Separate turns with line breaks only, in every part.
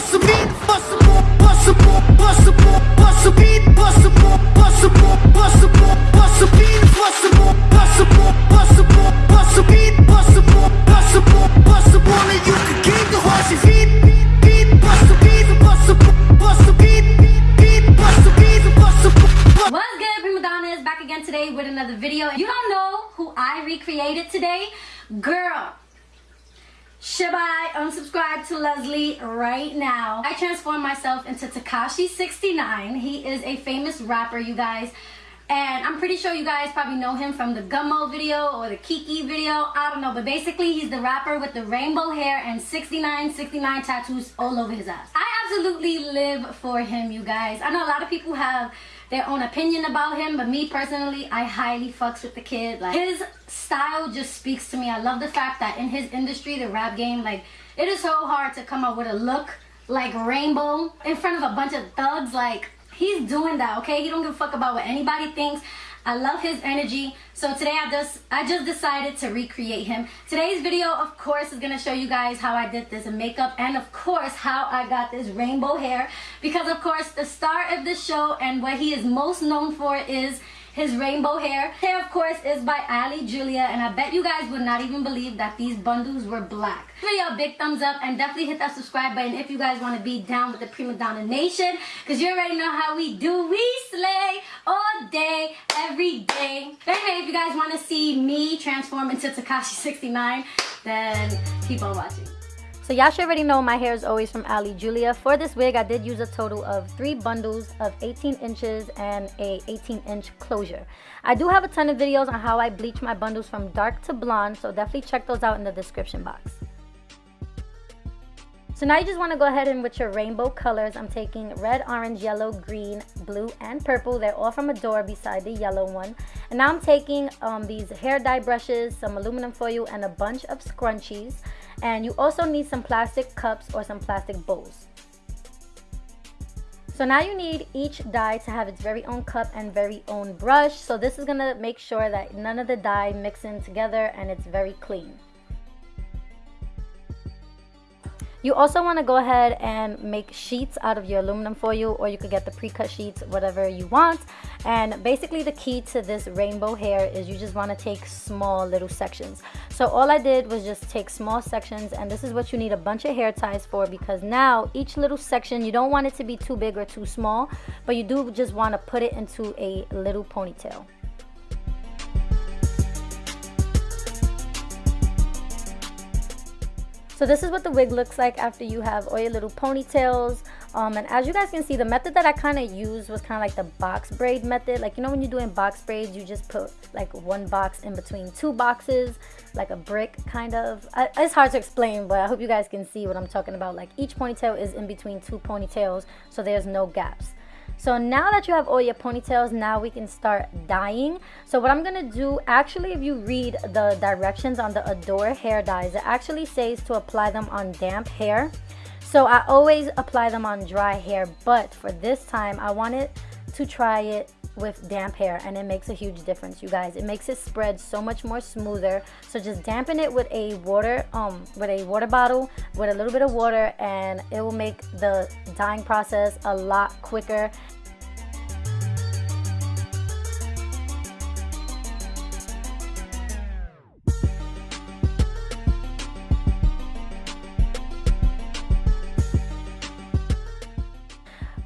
bust good, Prima is back again today with another video. You don't know who I recreated today, girl should I unsubscribe to Leslie right now? I transformed myself into Tekashi69. He is a famous rapper, you guys. And I'm pretty sure you guys probably know him from the Gummo video or the Keke video. I don't know, but basically he's the rapper with the rainbow hair and 69, 69 tattoos all over his ass. I absolutely live for him, you guys. I know a lot of people have their own opinion about him, but me personally, I highly fucks with the kid. Like his style just speaks to me. I love the fact that in his industry, the rap game, like it is so hard to come up with a look like Rainbow in front of a bunch of thugs. Like he's doing that, okay? He don't give a fuck about what anybody thinks. I love his energy. So today I just I just decided to recreate him. Today's video, of course, is gonna show you guys how I did this makeup and of course how I got this rainbow hair. Because of course the star of the show and what he is most known for is his rainbow hair. Hair, of course, is by Ali Julia, and I bet you guys would not even believe that these bundles were black. Video a big thumbs up and definitely hit that subscribe button if you guys want to be down with the Prima Donna Nation, because you already know how we do. We slay all day, every day. Anyway, if you guys want to see me transform into Tekashi69, then keep on watching. So y'all should already know my hair is always from Ali Julia. For this wig, I did use a total of three bundles of 18 inches and a 18 inch closure. I do have a ton of videos on how I bleach my bundles from dark to blonde, so definitely check those out in the description box. So now you just want to go ahead and with your rainbow colors, I'm taking red, orange, yellow, green, blue, and purple. They're all from a Adore beside the yellow one. And now I'm taking um, these hair dye brushes, some aluminum foil, and a bunch of scrunchies. And you also need some plastic cups or some plastic bowls. So now you need each dye to have its very own cup and very own brush. So this is gonna make sure that none of the dye mix in together and it's very clean. You also want to go ahead and make sheets out of your aluminum foil or you could get the pre-cut sheets, whatever you want. And basically the key to this rainbow hair is you just want to take small little sections. So all I did was just take small sections and this is what you need a bunch of hair ties for because now each little section, you don't want it to be too big or too small, but you do just want to put it into a little ponytail. So this is what the wig looks like after you have all your little ponytails. Um, and as you guys can see, the method that I kind of used was kind of like the box braid method. Like, you know when you're doing box braids, you just put like one box in between two boxes, like a brick kind of. I, it's hard to explain, but I hope you guys can see what I'm talking about. Like each ponytail is in between two ponytails, so there's no gaps. So now that you have all your ponytails, now we can start dyeing. So what I'm gonna do, actually if you read the directions on the Adore hair dyes, it actually says to apply them on damp hair. So I always apply them on dry hair, but for this time I wanted to try it with damp hair and it makes a huge difference you guys. It makes it spread so much more smoother. So just dampen it with a water um with a water bottle with a little bit of water and it will make the dyeing process a lot quicker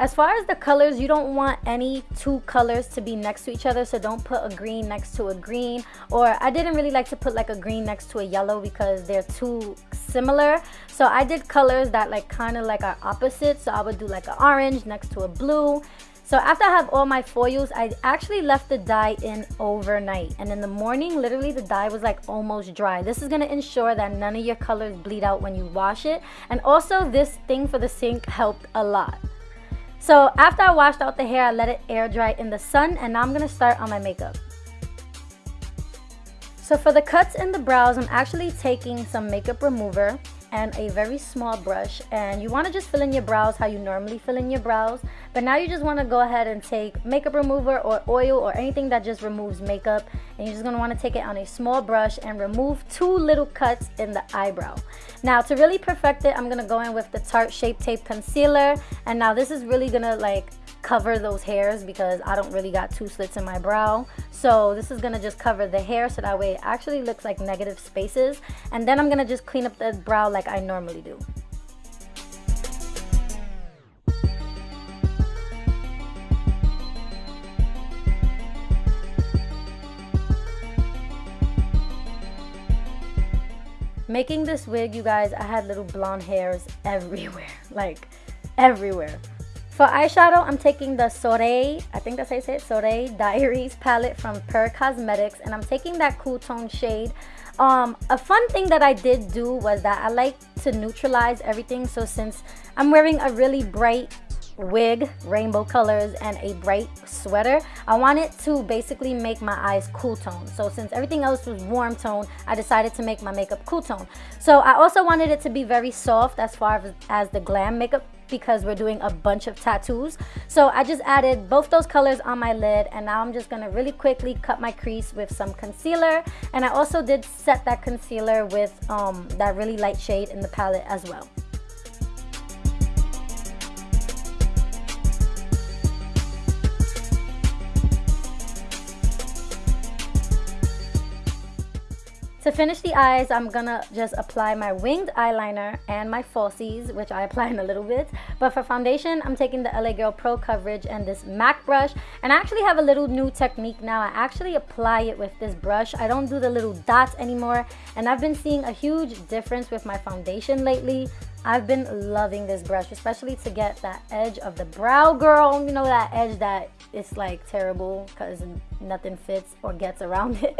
As far as the colors, you don't want any two colors to be next to each other. So don't put a green next to a green. Or I didn't really like to put like a green next to a yellow because they're too similar. So I did colors that like kind of like are opposite. So I would do like an orange next to a blue. So after I have all my foils, I actually left the dye in overnight. And in the morning, literally the dye was like almost dry. This is gonna ensure that none of your colors bleed out when you wash it. And also this thing for the sink helped a lot. So after I washed out the hair, I let it air dry in the sun and now I'm to start on my makeup. So for the cuts in the brows, I'm actually taking some makeup remover and a very small brush. And you want to just fill in your brows how you normally fill in your brows. But now you just want to go ahead and take makeup remover or oil or anything that just removes makeup. And you're just going to want to take it on a small brush and remove two little cuts in the eyebrow. Now to really perfect it I'm going to go in with the Tarte Shape Tape Concealer. And now this is really going to like cover those hairs because I don't really got two slits in my brow. So this is going to just cover the hair so that way it actually looks like negative spaces. And then I'm going to just clean up the brow like I normally do. Making this wig, you guys, I had little blonde hairs everywhere, like everywhere. For eyeshadow, I'm taking the Soleil, I think that's how you say it, Soleil Diaries palette from Per Cosmetics. And I'm taking that cool tone shade. Um, a fun thing that I did do was that I like to neutralize everything. So since I'm wearing a really bright wig, rainbow colors, and a bright sweater. I wanted to basically make my eyes cool tone. So since everything else was warm tone, I decided to make my makeup cool tone. So I also wanted it to be very soft as far as the glam makeup because we're doing a bunch of tattoos. So I just added both those colors on my lid and now I'm just gonna really quickly cut my crease with some concealer. And I also did set that concealer with um, that really light shade in the palette as well. To finish the eyes, I'm gonna just apply my winged eyeliner and my falsies, which I apply in a little bit. But for foundation, I'm taking the LA Girl Pro Coverage and this MAC brush. And I actually have a little new technique now. I actually apply it with this brush. I don't do the little dots anymore. And I've been seeing a huge difference with my foundation lately. I've been loving this brush, especially to get that edge of the brow, girl. You know, that edge that is like terrible because nothing fits or gets around it.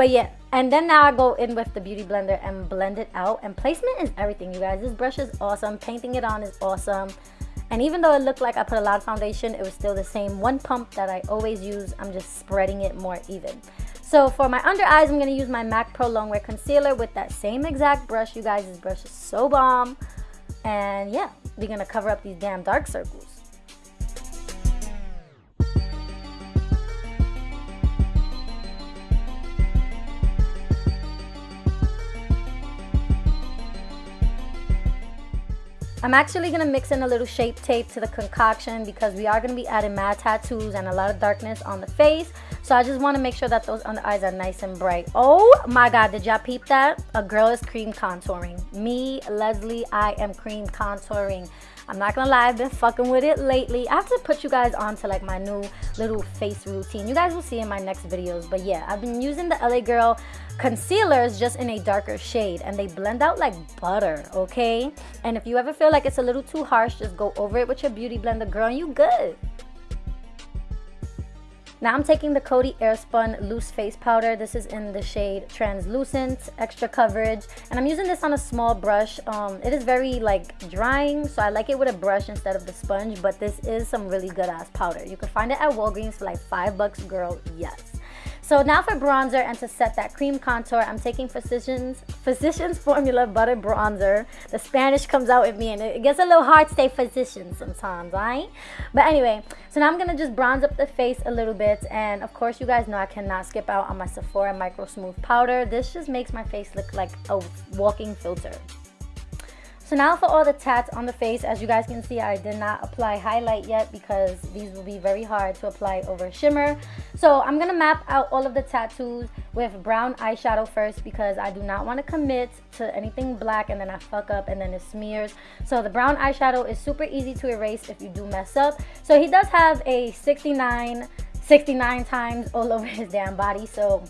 But yeah, and then now I go in with the Beauty Blender and blend it out. And placement is everything, you guys. This brush is awesome. Painting it on is awesome. And even though it looked like I put a lot of foundation, it was still the same one pump that I always use. I'm just spreading it more even. So for my under eyes, I'm going to use my MAC Pro Longwear Concealer with that same exact brush. You guys, this brush is so bomb. And yeah, we're going to cover up these damn dark circles. I'm actually going to mix in a little shape tape to the concoction because we are going to be adding mad tattoos and a lot of darkness on the face. So I just want to make sure that those under eyes are nice and bright. Oh my god, did y'all peep that? A girl is cream contouring. Me, Leslie, I am cream contouring. I'm not gonna lie, I've been fucking with it lately. I have to put you guys on to like my new little face routine. You guys will see in my next videos. But yeah, I've been using the LA Girl concealers just in a darker shade and they blend out like butter, okay? And if you ever feel like it's a little too harsh, just go over it with your beauty blender, girl, and you good. Now I'm taking the Coty Airspun Loose Face Powder. This is in the shade Translucent, Extra Coverage. And I'm using this on a small brush. Um, it is very like drying, so I like it with a brush instead of the sponge. But this is some really good ass powder. You can find it at Walgreens for like five bucks, girl, yes. So now for bronzer and to set that cream contour, I'm taking Physicians, Physicians Formula Butter Bronzer. The Spanish comes out with me and it gets a little hard to say physician sometimes, right? But anyway, so now I'm going to just bronze up the face a little bit. And of course, you guys know I cannot skip out on my Sephora Micro Smooth Powder. This just makes my face look like a walking filter. So now for all the tats on the face, as you guys can see, I did not apply highlight yet because these will be very hard to apply over shimmer. So I'm going to map out all of the tattoos with brown eyeshadow first because I do not want to commit to anything black and then I fuck up and then it smears. So the brown eyeshadow is super easy to erase if you do mess up. So he does have a 69, 69 times all over his damn body. So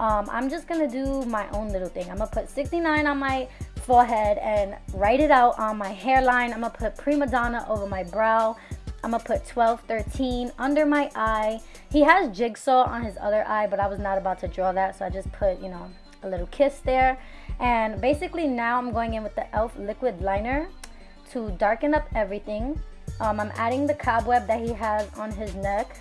um, I'm just to do my own little thing. I'm to put 69 on my forehead and write it out on my hairline. I'm gonna put prima donna over my brow. I'm gonna put 12, 13 under my eye. He has jigsaw on his other eye, but I was not about to draw that, so I just put, you know, a little kiss there. And basically now I'm going in with the e.l.f. liquid liner to darken up everything. Um, I'm adding the cobweb that he has on his neck.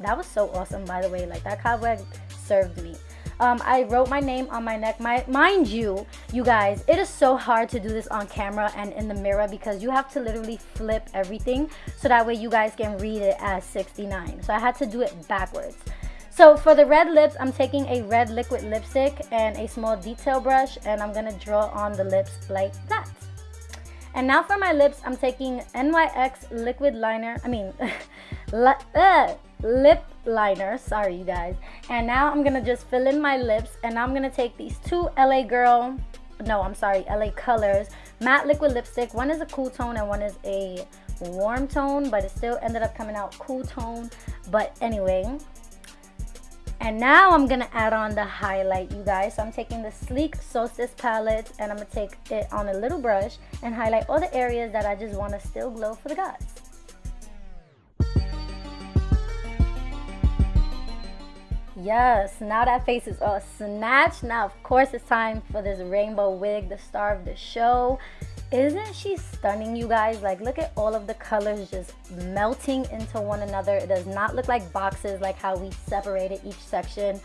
That was so awesome, by the way. Like, that cobweb served me. Um, I wrote my name on my neck. My, mind you, you guys, it is so hard to do this on camera and in the mirror because you have to literally flip everything so that way you guys can read it as 69. So I had to do it backwards. So for the red lips, I'm taking a red liquid lipstick and a small detail brush and I'm gonna draw on the lips like that. And now for my lips, I'm taking NYX liquid liner, I mean, uh, lip liner sorry you guys and now i'm gonna just fill in my lips and i'm gonna take these two la girl no i'm sorry la colors matte liquid lipstick one is a cool tone and one is a warm tone but it still ended up coming out cool tone but anyway And now I'm gonna add on the highlight, you guys. So I'm taking the Sleek Solstice palette and I'm gonna take it on a little brush and highlight all the areas that I just wanna still glow for the gods. Yes, now that face is all snatched. Now, of course, it's time for this rainbow wig, the star of the show. Isn't she stunning, you guys? Like, look at all of the colors just melting into one another. It does not look like boxes like how we separated each section.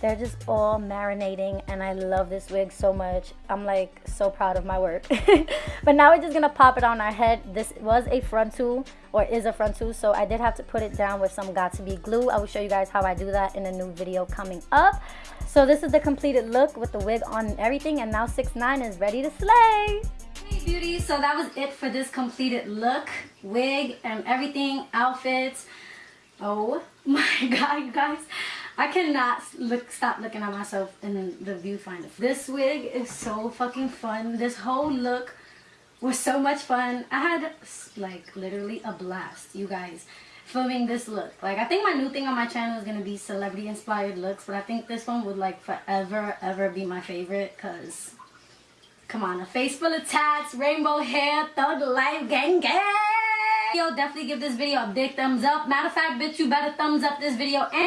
They're just all marinating and I love this wig so much. I'm like so proud of my work. but now we're just gonna pop it on our head. This was a frontal or is a frontal, so I did have to put it down with some Got2b glue. I will show you guys how I do that in a new video coming up. So this is the completed look with the wig on and everything and now 6 9 is ready to slay. Hey beauties, so that was it for this completed look, wig, and everything, outfits. Oh my god, you guys. I cannot look stop looking at myself in the viewfinder. This wig is so fucking fun. This whole look was so much fun. I had like literally a blast, you guys, filming this look. Like I think my new thing on my channel is gonna be celebrity inspired looks, but I think this one would like forever ever be my favorite because Come on, a face full of tats, rainbow hair, thug life, gang gang. Yo, definitely give this video a big thumbs up. Matter of fact, bitch, you better thumbs up this video and